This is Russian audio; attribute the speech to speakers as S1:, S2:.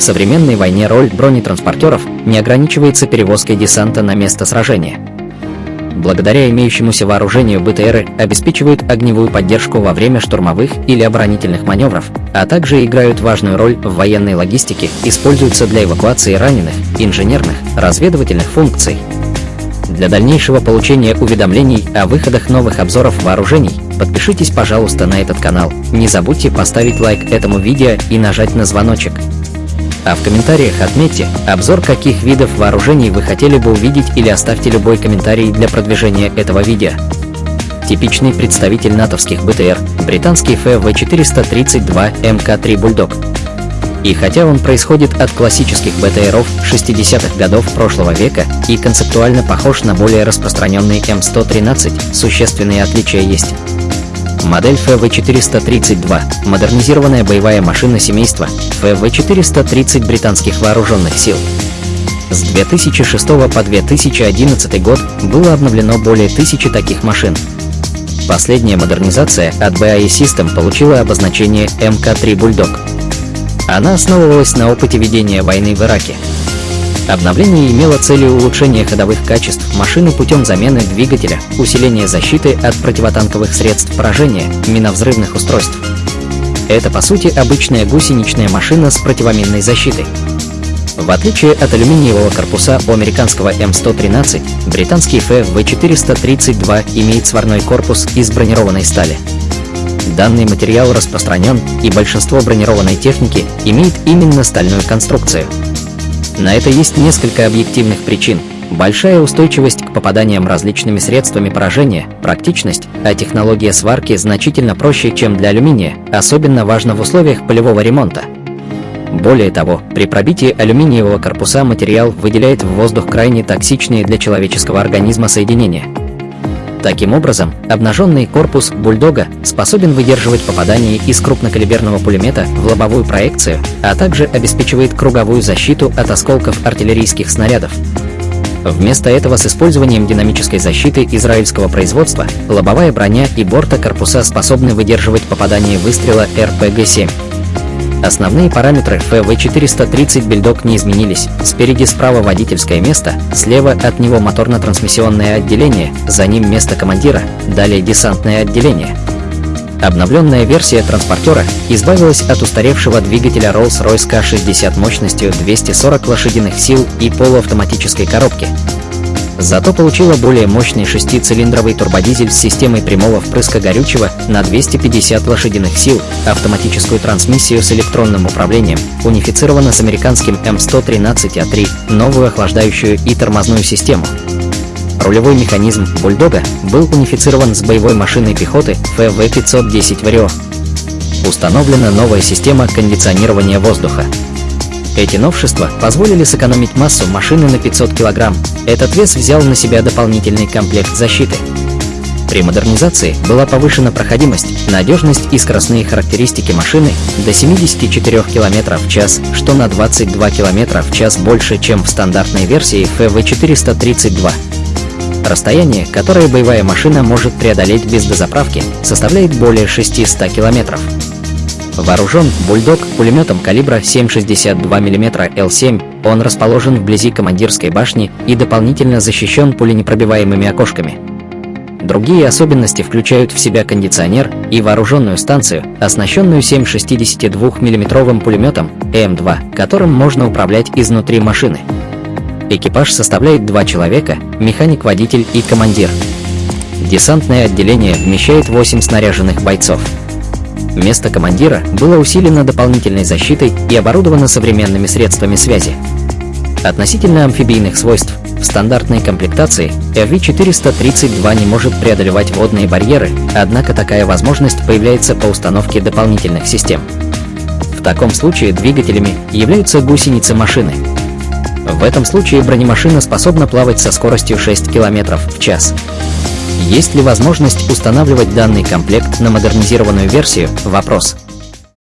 S1: В современной войне роль бронетранспортеров не ограничивается перевозкой десанта на место сражения. Благодаря имеющемуся вооружению БТРы обеспечивают огневую поддержку во время штурмовых или оборонительных маневров, а также играют важную роль в военной логистике, используются для эвакуации раненых, инженерных, разведывательных функций. Для дальнейшего получения уведомлений о выходах новых обзоров вооружений подпишитесь, пожалуйста, на этот канал. Не забудьте поставить лайк этому видео и нажать на звоночек. А в комментариях отметьте, обзор каких видов вооружений вы хотели бы увидеть или оставьте любой комментарий для продвижения этого видео. Типичный представитель натовских БТР – британский ФВ-432 МК-3 «Бульдог». И хотя он происходит от классических БТРов 60-х годов прошлого века и концептуально похож на более распространенный М113, существенные отличия есть. Модель ФВ-432 – модернизированная боевая машина семейства ФВ-430 британских вооруженных сил. С 2006 по 2011 год было обновлено более тысячи таких машин. Последняя модернизация от BAE System получила обозначение МК-3 Bulldog. Она основывалась на опыте ведения войны в Ираке. Обновление имело целью улучшения ходовых качеств машины путем замены двигателя, усиления защиты от противотанковых средств поражения, миновзрывных устройств. Это, по сути, обычная гусеничная машина с противоминной защитой. В отличие от алюминиевого корпуса у американского М113, британский ФВ-432 имеет сварной корпус из бронированной стали. Данный материал распространен, и большинство бронированной техники имеет именно стальную конструкцию – на это есть несколько объективных причин. Большая устойчивость к попаданиям различными средствами поражения, практичность, а технология сварки значительно проще, чем для алюминия, особенно важно в условиях полевого ремонта. Более того, при пробитии алюминиевого корпуса материал выделяет в воздух крайне токсичные для человеческого организма соединения – Таким образом, обнаженный корпус бульдога способен выдерживать попадание из крупнокалиберного пулемета в лобовую проекцию, а также обеспечивает круговую защиту от осколков артиллерийских снарядов. Вместо этого с использованием динамической защиты израильского производства лобовая броня и борта корпуса способны выдерживать попадание выстрела РПГ-7. Основные параметры ФВ-430 Бельдок не изменились. Спереди справа водительское место, слева от него моторно-трансмиссионное отделение, за ним место командира, далее десантное отделение. Обновленная версия транспортера избавилась от устаревшего двигателя Rolls-Royce K60 мощностью 240 лошадиных сил и полуавтоматической коробки, Зато получила более мощный шестицилиндровый турбодизель с системой прямого впрыска горючего на 250 лошадиных сил, автоматическую трансмиссию с электронным управлением, унифицирована с американским М113А3, новую охлаждающую и тормозную систему. Рулевой механизм «Бульдога» был унифицирован с боевой машиной пехоты ФВ-510 «Варио». Установлена новая система кондиционирования воздуха. Эти новшества позволили сэкономить массу машины на 500 кг. Этот вес взял на себя дополнительный комплект защиты. При модернизации была повышена проходимость, надежность и скоростные характеристики машины до 74 км в час, что на 22 км в час больше, чем в стандартной версии FV432. Расстояние, которое боевая машина может преодолеть без дозаправки, составляет более 600 километров. Вооружен «Бульдог» пулеметом калибра 7,62 мм Л7, он расположен вблизи командирской башни и дополнительно защищен пуленепробиваемыми окошками. Другие особенности включают в себя кондиционер и вооруженную станцию, оснащенную 7,62 мм пулеметом М2, которым можно управлять изнутри машины. Экипаж составляет два человека, механик-водитель и командир. Десантное отделение вмещает 8 снаряженных бойцов. Место командира было усилено дополнительной защитой и оборудовано современными средствами связи. Относительно амфибийных свойств, в стандартной комплектации FV-432 не может преодолевать водные барьеры, однако такая возможность появляется по установке дополнительных систем. В таком случае двигателями являются гусеницы машины. В этом случае бронемашина способна плавать со скоростью 6 км в час. Есть ли возможность устанавливать данный комплект на модернизированную версию? Вопрос.